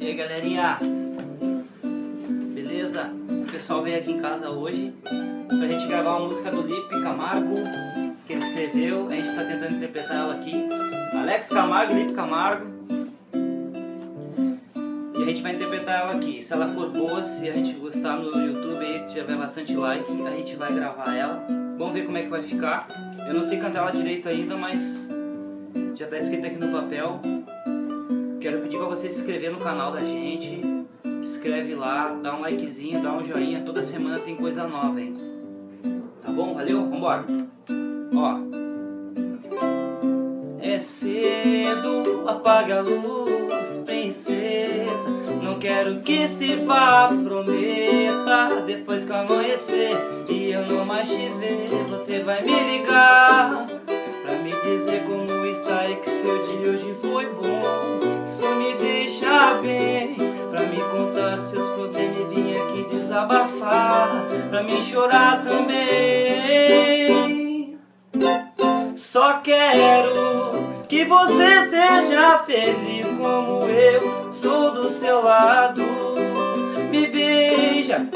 E aí galerinha, beleza? O pessoal veio aqui em casa hoje pra gente gravar uma música do Lipe Camargo que ele escreveu, a gente tá tentando interpretar ela aqui. Alex Camargo, Lipe Camargo. E a gente vai interpretar ela aqui, se ela for boa, se a gente gostar no YouTube aí, tiver bastante like, a gente vai gravar ela. Vamos ver como é que vai ficar. Eu não sei cantar ela direito ainda, mas já tá escrito aqui no papel Quero pedir para você se inscrever no canal da gente. Se inscreve lá, dá um likezinho, dá um joinha. Toda semana tem coisa nova, hein? Tá bom? Valeu? Vambora! Ó. É cedo, apaga a luz, princesa. Não quero que se vá, prometa. Depois que amanhecer e eu não mais te ver, você vai me ligar. Desabafar Pra me chorar também. Só quero que você seja feliz como eu Sou do seu lado. Me beija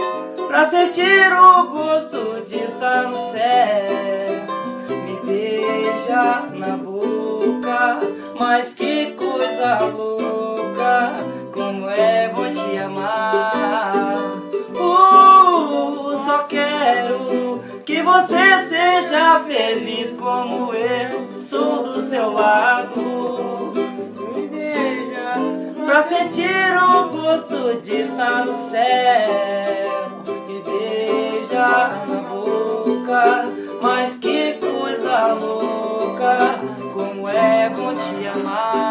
pra sentir o gosto de estar no céu. Me beija na boca Mas que coisa louca como é bom te amar você seja feliz como eu Sou do seu lado Me beija Pra sentir o gosto de estar no céu Me beija na boca Mas que coisa louca Como é bom te amar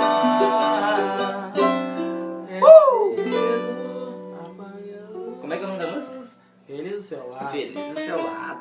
Como é que é o nome da música? Feliz do seu lado. Feliz do seu lado.